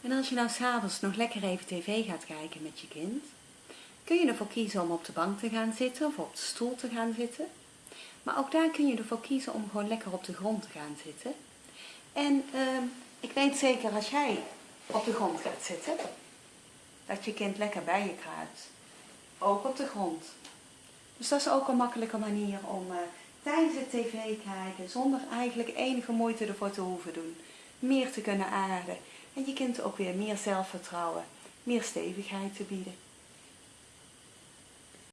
En als je nou s'avonds nog lekker even tv gaat kijken met je kind, kun je ervoor kiezen om op de bank te gaan zitten of op de stoel te gaan zitten. Maar ook daar kun je ervoor kiezen om gewoon lekker op de grond te gaan zitten. En ehm, ik weet zeker als jij op de grond gaat zitten, dat je kind lekker bij je kruipt. Ook op de grond. Dus dat is ook een makkelijke manier om uh, tijdens het tv kijken, zonder eigenlijk enige moeite ervoor te hoeven doen, meer te kunnen aarden. En je kind ook weer meer zelfvertrouwen, meer stevigheid te bieden.